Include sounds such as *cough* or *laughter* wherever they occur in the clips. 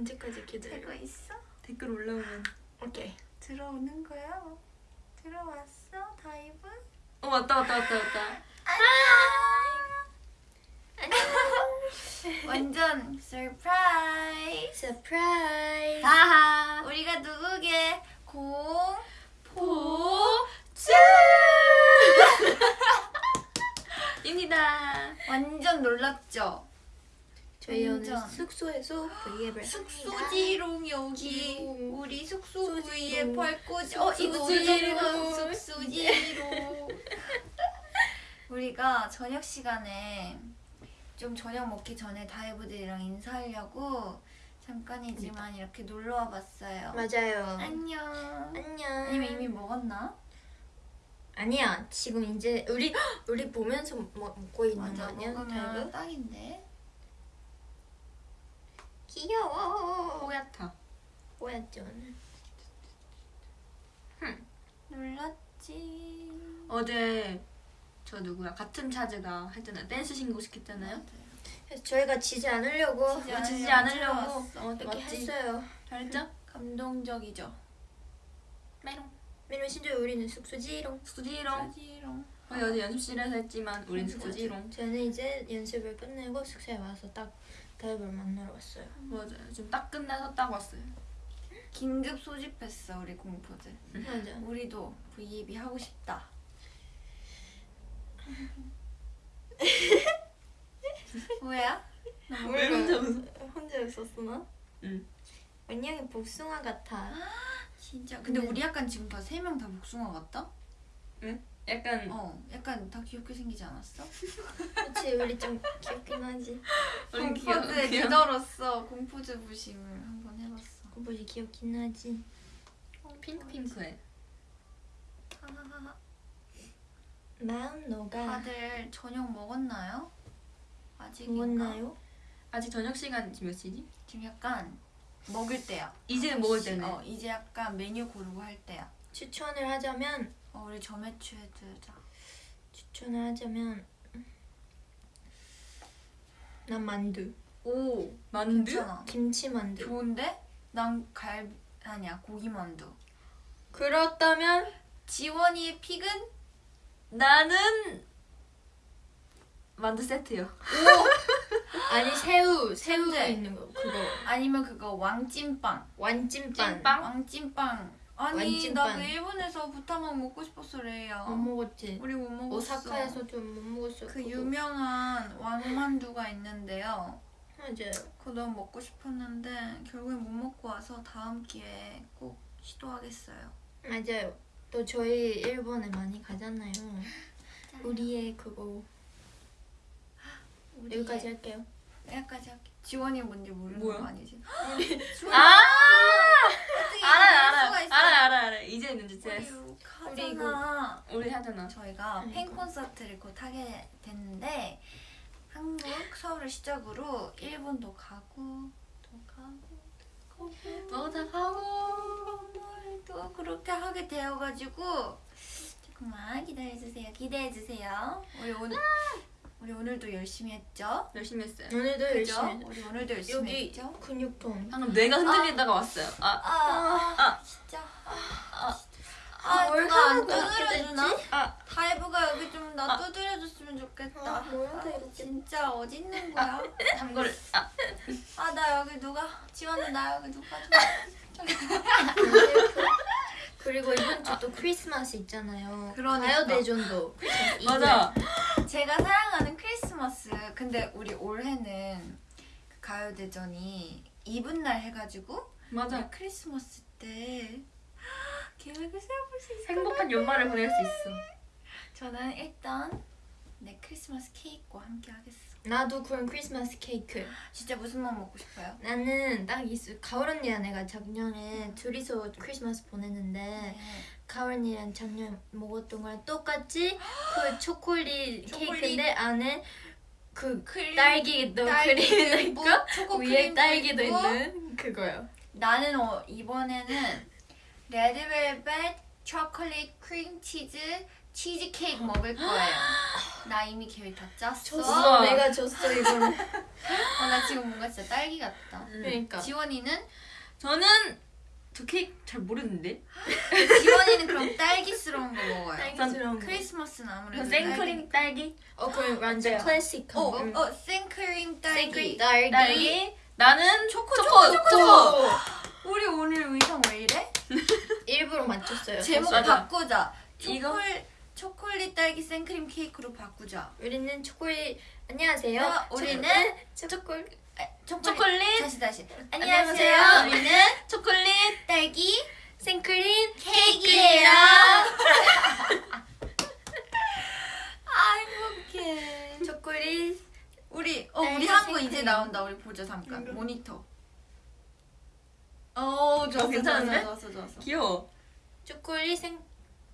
언제까지 기다려? 되고 있어? 댓글 올라오면 오케이. 들어오는 거야? 들어왔어? 다이브? 어 왔다 왔다 왔다 왔다 *laughs* 완전 surprise surprise. 하하 우리가 누구게 공포 쭈 *laughs* 입니다 완전 놀랐죠? 저희 오늘. 숙소에서 브이앱을 숙소지롱 여기 지롱. 우리 숙소 숙소지롱. 위에 펄꽂이 어 이거 숙소지롱. 숙소지롱 *laughs* 우리가 저녁 시간에 좀 저녁 먹기 전에 다이브들이랑 인사하려고 잠깐이지만 이렇게 놀러 와봤어요 맞아요. 안녕 안녕. 아니면 이미 먹었나? 아니야. 지금 이제 우리 *gasps* 우리 보면서 먹, 먹고 있는 거 맞아 아니야? 먹으면 다이브? 딱인데 귀여워. 뽀얗다 뭐였지 오늘? 놀랐지 어제 저 누구야 같은 차즈가 했잖아요 댄스 신고식 했잖아요 그래서 저희가 지지 않으려고 지지 어, 지지 않으려고. 어, 이렇게 했어요. 잘했죠? 감동적이죠 메롱 메론 신조 우리는 숙소지롱. 숙소지롱 숙소지롱 어제 연습실에서 했지만 우린 숙소지롱 저는 이제 연습을 끝내고 숙소에 와서 딱 다이브를 만나러 왔어요. 맞아요 지금 딱 끝나서 딱 왔어요 긴급 소집했어 우리 공포들 맞아. 우리도 V앱이 하고 싶다 *laughs* 뭐야? 왜 혼자? 혼자 웃었어 나? 응 원영이 복숭아 같아. *gasps* 진짜 근데 근데- 우리 약간 지금 다 세 명 다 복숭아 같다? 약간 어 약간 다 귀엽게 생기지 않았어? 그렇지 우리 좀 귀엽긴 하지. *laughs* 공포즈의 귀여- 리더로서 공포즈 부심을 한번 해봤어 꼬부지 귀엽긴 하지. 핑크핑크해 하하하. 마음 녹아. 다들 저녁 먹었나요? 아직인가? 먹었나요? 아직 저녁 시간 지금 몇 시지? 지금 약간 먹을 때야 이제 먹을 때네 어 이제 약간 메뉴 고르고 할 때야 추천을 하자면 어 우리 점액추에 들자 추천을 하자면 난 만두. 오 만두? 괜찮아 김치 만두. 좋은데? 난 갈 아니야 고기 만두 그렇다면 지원이의 픽은? 나는 만두 세트요 *laughs* 아니 새우 새우. 있는 거 그거 아니면 그거 왕찐빵 완찐빵. 찐빵? 왕찐빵 아니 왕찐빵. 나그 일본에서 부타만 먹고 싶었어 레이야 못 먹었지. 우리 못 먹었어 오사카에서 좀 못 먹었어. 그 그거. 유명한 왕만두가 있는데요 맞아요. 그거 너무 먹고 싶었는데 결국엔 못 먹고 와서 다음 기회에 꼭 시도하겠어요 맞아요. 또 저희 일본에 많이 가잖아요. *laughs* 우리의 그거 우리의- 여기까지 할게요. 여기까지 할게 지원이 뭔지 모르는 뭐야? 거 아니지? *gasps* 아! 알아요 있어? 알아요 알아요 알아요. 이제 이제 우리 됐어 우리 하잖아 우리 하잖아. 저희가 그러니까. 팬 콘서트를 곧 하게 됐는데 한국 서울을 시작으로 일본도 가고 또 가고 너다 하고. 또 그렇게 하게 되어가지고 조금만 기다려주세요. 기대해주세요. 우리 오늘 우리 오늘도 열심히 했죠? 열심히 했어요 오늘도 그죠? 열심히 했- 우리 오늘도 열심히 여기 했죠? 근육통. 방금 뇌가 흔들리다가 왔어요 아 아, 아. 진짜 아. 아뭘 누가 안 두드려주나? 아. 다이브가 여기 좀 나 두드려줬으면 좋겠다 아, 뭐야, 다 이렇게. 진짜 어디 있는 거야? 참고를 아 아 나 여기 누가 지원은 나 여기 누가 좀 *laughs* *laughs* 그리고 이번 주 또 크리스마스 있잖아요. 그러니까. 가요대전도. 맞아. 제가 사랑하는 크리스마스. 근데 우리 올해는 그 가요대전이 이분 날 해가지고 맞아. 크리스마스 때 *gasps* 계획을 세워볼 수것 행복한 연말을 보낼 수 있어. 저는 일단 내 크리스마스 케이크와 함께 하겠어 나도 그런 크리스마스 케이크. 진짜 무슨 맛 먹고 싶어요? 나는 딱 있어. 가을 언니랑 내가 작년에 둘이서 크리스마스 보냈는데 네. 가을 언니랑 작년 먹었던 거랑 똑같이 *gasps* 그 초콜릿 초콜릿. 케이크인데 안에 그 크림, 딸기도 딸기 크림도 있고 초코 위에 딸기도 있고. 있는 그거요. 나는 어, 이번에는 레드벨벳 초콜릿 크림치즈 치즈 케이크 먹을 거예요. *gasps* *gasps* 나 이미 계획 다 짰어. 줬어. 내가 줬어 이거는. 어, 나 지금 뭔가 진짜 딸기 같다. 그러니까 지원이는 저는 저 케이크 잘 모르는데. 지원이는 그럼 딸기스러운 거 먹어요. 딸기스러운 거. 크리스마스는 아무래도 전 생크림 딸기. 어 그럼 완전 어때요? 클래식. 어, 어, 어 생크림 딸기. 생크림 딸기 딸기. 나는 초코, 초코. 초코, 초코. 우리 오늘 의상 왜 이래? 일부러 맞췄어요 제목 맞아. 바꾸자. 이거? 초콜 초콜릿 딸기 생크림 케이크로 바꾸자. 우리는 초콜릿 안녕하세요 어, 우리는 초콜 아, 초콜릿. 초콜릿. 다시 다시. 안녕하세요. 안녕하세요. 우리는 *laughs* 초콜릿. 딸기 생크림 케이크예요. *laughs* 아 행복해. 초콜릿 우리 어 우리 딸기 한거 생크림. 이제 나온다. 우리 보자 잠깐. 음. 모니터. 어 좋았어? 좋았어 좋았어. 좋았어. 귀여워. 초콜릿 생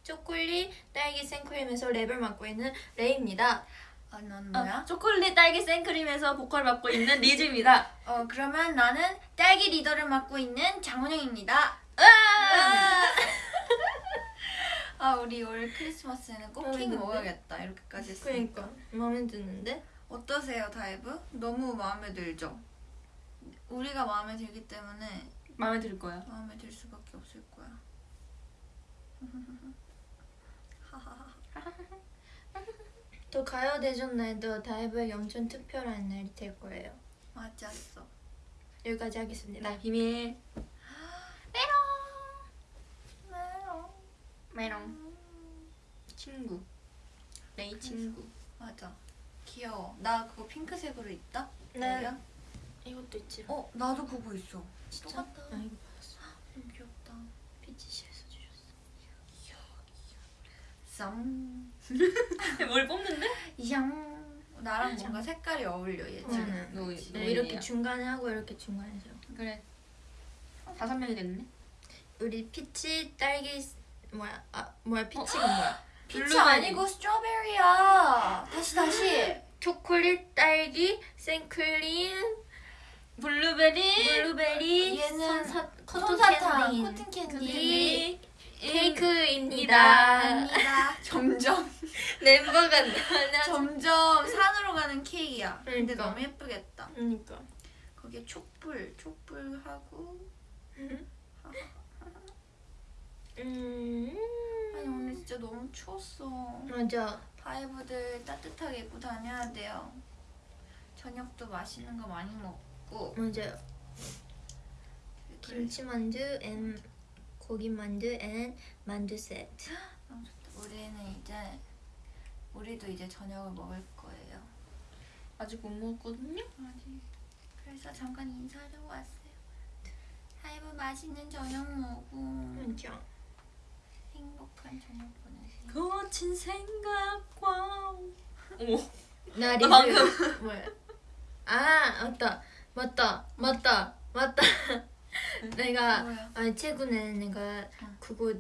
초콜릿 딸기 생크림에서 랩을 맡고 있는 레이입니다. 아, 넌 아, 뭐야? 초콜릿 딸기 생크림에서 보컬 맡고 있는 리즈입니다. 어 그러면 나는 딸기 리더를 맡고 있는 장원영입니다. 으아! *laughs* 아 우리 올 크리스마스에는 꼭 마음에 케이크 드는데? 먹어야겠다 이렇게까지 했으니까. 그러니까 마음에 드는데 어떠세요 다이브? 너무 마음에 들죠? 우리가 마음에 들기 때문에 마음에 들 거야. 마음에 들 수밖에 없을 거야. *laughs* 또 가요대전 날도 다이브에게 엄청 특별한 날이 될 거예요. 맞았어. 여기까지 하겠습니다. 나 비밀. 메롱. 메롱. 친구. 레이 친구. 맞아. 귀여워. 나 그거 핑크색으로 있다. 네. 여기야? 이것도 있지. 어 나도 그거 있어. 진짜? 똑같다. 아 이거 봤어. 너무 귀엽다. peach시 쌈. *laughs* 뭘 뽑는데? 양. 나랑 뭔가 색깔이 어울려 얘 지금. 응. 너, 네, 너 이렇게 얘기야. 중간에 하고 이렇게 중간에서. 그래. 다섯 명이 됐네. 우리 peach 딸기 뭐야? 아 뭐야 peach가 뭐야? *laughs* peach. 아니고 strawberry야. 다시 다시. 초콜릿 딸기 생크림 블루베리. 블루베리 얘는 손사, 솜사탕, 캔디, cotton candy. 케이크입니다. *laughs* 점점 멤버가 *laughs* 점점 산으로 가는 케이크야. 근데 그러니까. 너무 예쁘겠다. 그러니까 거기에 촛불, 촛불하고 음 *laughs* 아니 오늘 진짜 너무 추웠어. 맞아 다이브들 따뜻하게 입고 다녀야 돼요. 저녁도 맛있는 거 많이 먹고 맞아요 김치만두 앤 고기 만두 앤 만두 세트 너무 좋다. 우리는 이제 우리도 이제 저녁을 먹을 거예요. 아직 못 먹었거든요. 아직 그래서 잠깐 인사하러 왔어요. 다이브 맛있는 저녁 먹고 맞아 행복한 저녁 보내세요. 거친 생각과. 어머. 나나 방금. *laughs* 뭐야 아 맞다 맞다 맞다 맞다 내가 뭐야? 아니 최근에 내가 응. 그거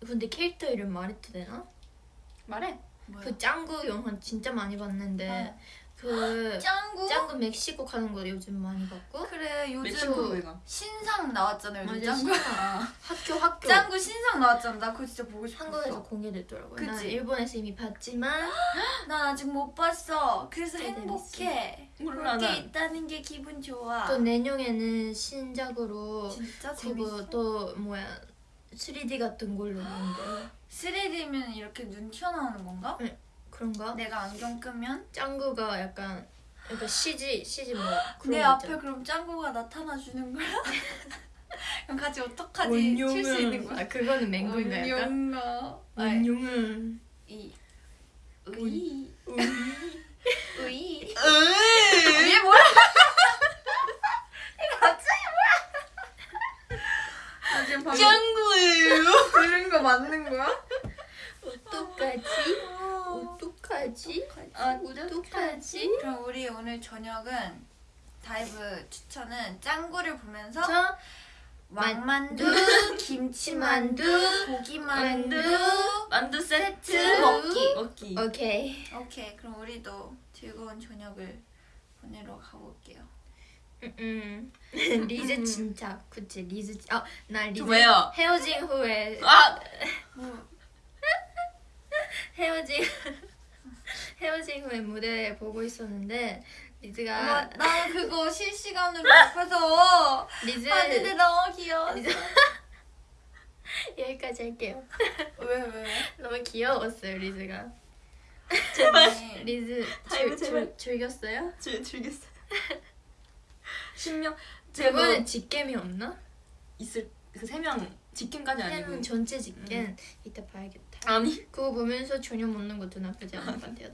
근데 캐릭터 이름 말해도 되나? 말해. 뭐야? 그 짱구 영화 진짜 많이 봤는데 어. 그 짱구? 짱구 멕시코 가는 거 요즘 많이 봤고 그래 요즘? 신상 나왔잖아요. 요즘 짱구. 아. 학교 *laughs* 학교 짱구 신상 나왔잖아. 나 그거 진짜 보고 싶었어. 한국에서 공개됐더라고요. 난 그치? 일본에서 이미 봤지만 *gasps* 난 아직 못 봤어. 그래서 행복해. 난. 있다는 게 기분 좋아. 또 내년에는 신작으로 진짜 재밌어. 또 뭐야 3D 같은 걸로 나온대. 3D면 *gasps* 이렇게 눈 튀어나오는 건가? 그런가? 내가 안경 끄면 짱구가 약간 약간 CG CG 뭐 그런 내거 앞에. 그럼 짱구가 나타나 주는 거야? *laughs* 그럼 같이 어떡하지? 칠 수 있는 거야? 아 그거는 맹구인가 약간? 원룡아. 원룡은 이으이 우리 으이 얘 뭐야? 이거 갑자기 뭐야? 나 지금 방금 짱구예요. 들은 거 맞는 거야? 어떡하지? 어떡하지? 아, 어떡하지? 그럼 우리 오늘 저녁은 다이브 추천은 짱구를 보면서 저 왕만두, 만두, 김치만두, 고기만두. 만두, 세트 먹기. 먹기. 오케이. 오케이, 그럼 우리도 즐거운 저녁을 보내러 가볼게요. 음, *laughs* 리즈 진짜 그치 리즈 아나 리즈 왜요? 헤어진 후에 아 뭐, *laughs* 헤어진 *laughs* 헤어진 후에 무대 보고 있었는데 리즈가 나 그거 실시간으로 *laughs* 접해서 리즈 봤는데 너무 귀여워. 리즈 *laughs* 여기까지 할게요. 왜 왜? 왜? 너무 귀여웠어요 리즈가. *laughs* 제발. 리즈 제발. 즐, 즐겼어요? 즐 즐겼어요. 신명 뭐 직캠이 없나? 있을 그 세명 직캠까지 아니고 세명 전체 직캠 이따 봐야겠다. 아니 그거 보면서 전혀 먹는 것도 나쁘지 않은 것 같아요.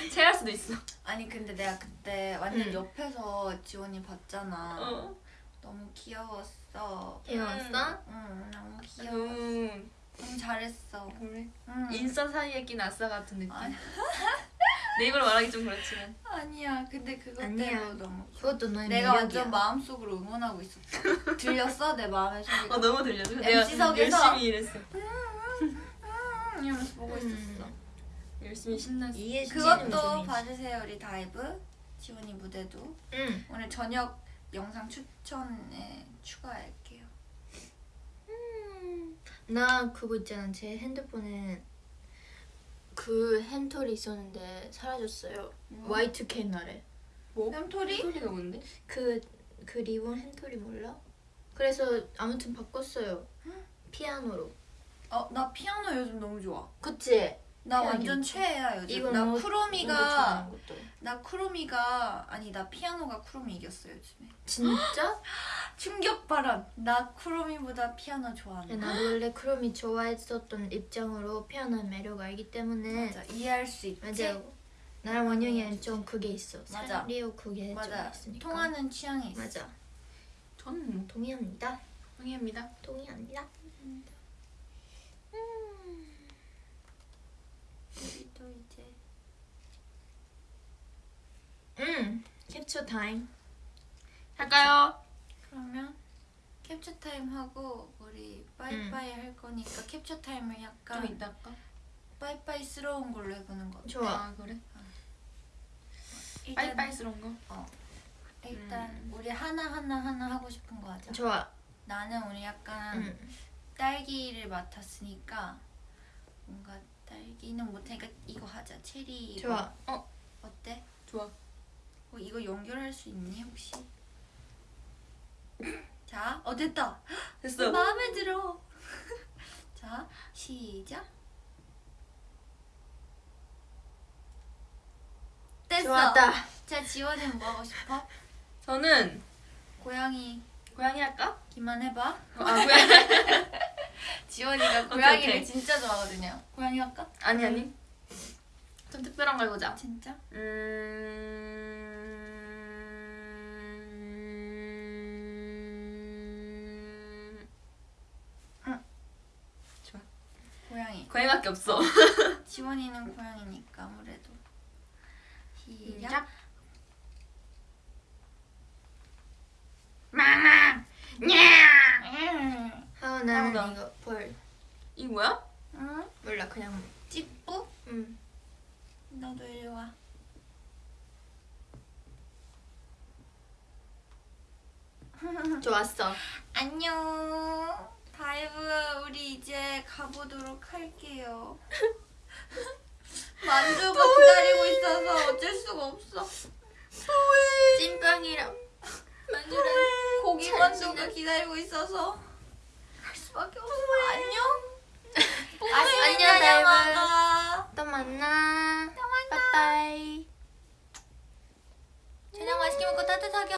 나. 체할 수도 있어. 아니 근데 내가 그때 완전 응. 옆에서 지원이 봤잖아. 어. 너무 귀여웠어. 귀여웠어? 응, 너무 귀여워. 음, 너무 잘했어. 그래. 응. 인싸 사이에 낀 아싸 같은 느낌. 아니. *laughs* 내 입으로 말하기 좀 그렇지만. 아니야. 근데 그것 아니야. 때문에 너무 그것도 너의 내가 매력이야. 완전 마음속으로 응원하고 있었어. 들렸어? 내 마음의 소리가. 어 너무 들려줘. MC석에서? 열심히 일했어. 음, 이러면서 보고 있었어. 음. 열심히 신났어. 그것도 봐주세요 우리 다이브 지원이 무대도 응. 오늘 저녁 영상 추천에 추가할게요. 나 그거 있잖아. 제 핸드폰에 그 햄털이 있었는데 사라졌어요. 뭐? Y2K 날에. 뭐? 햄토리? 소리가 뭔데? 그, 그 리본 햄털이 몰라? 그래서 아무튼 바꿨어요. 피아노로. 어 나 피아노 요즘 너무 좋아. 그치? 나 완전. 최애야 요즘. 이거 나 뭐- 쿠로미가. 나 쿠로미가 아니 나 피아노가 쿠로미 이겼어 요즘에. 진짜? *gasps* 충격 발언. 나 쿠로미보다 피아노 좋아한다. 나도 원래 크롬이 좋아했었던 입장으로 피아노의 매력을 알기 때문에 맞아 이해할 수 있지. 맞아요. 나랑 원영이는 좀 그게 있어. 맞아. 리오 그게 맞아. 좀 있으니까. 통하는 취향이 있어. 맞아. 저는 뭐 동의합니다. 동의합니다. 동의합니다. 음. 우리 또 이제 음. 캡처 타임. 할까요? 그러면 캡처 타임 하고 우리 빠이빠이 할 거니까 capture 타임을 좀 약간 이따 할까? 빠이빠이스러운 걸로 해보는 거. 좋아. 아 그래? 일단, 빠이빠이스러운 거? 일단 음. 우리 하나 하나 하나 하고 싶은 거 하자. 좋아. 나는 오늘 약간 음. 딸기를 맡았으니까 뭔가 딸기는 못하니까 이거 하자. 체리. 이거. 좋아. 어 어때? 좋아. 어, 이거 연결할 수 있니 혹시? *laughs* 자, 어 됐다. *gasps* 됐어. 마음에 들어. *laughs* 자, 시작. 됐어. 좋았다. 자, 지원이는 뭐 하고 싶어? 저는 고양이 고양이 할까? 기만 해봐. 아 고양이. *laughs* 지원이가 *laughs* 고양이를 오케이. 진짜 좋아하거든요. 고양이 할까? 아니 아니. 좀 특별한 거 해보자. 진짜? 음. 좋아. 고양이. 고양이밖에 없어. *laughs* 지원이는 고양이니까 아무래도. 시작. 마마. 냐. 나보다. 이거 벌. 이거 뭐야? 응? 몰라 그냥. 찌뿌? 음. 너도 이리 와. 좋았어. 안녕. DIVE 우리 이제 가보도록 할게요. *laughs* 만두가 기다리고 있어서 어쩔 수가 없어. 찐빵이랑 만두랑 고기 잘 만두가. 기다리고 있어서 없어. *laughs* 안녕. 안녕. DIVE. 또 만나. 또 만나. 빠빠이. 저녁 맛있게 먹고 따뜻하게